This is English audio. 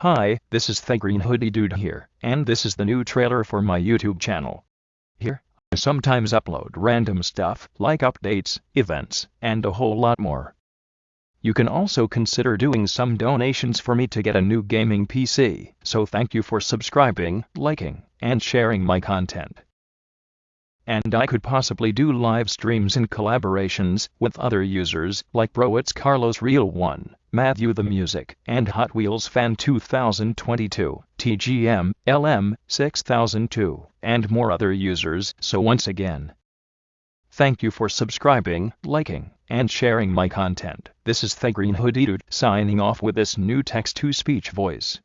Hi, this is the Green Hoodie Dude here, and this is the new trailer for my YouTube channel. Here, I sometimes upload random stuff like updates, events, and a whole lot more. You can also consider doing some donations for me to get a new gaming PC, so thank you for subscribing, liking, and sharing my content. And I could possibly do live streams and collaborations with other users like Bro It's Carlos Real 1, Matthew the Music, and Hot Wheels Fan 2022, TGM, LM 6002, and more other users. So once again, thank you for subscribing, liking, and sharing my content. This is the Green Hoodie signing off with this new text-to-speech voice.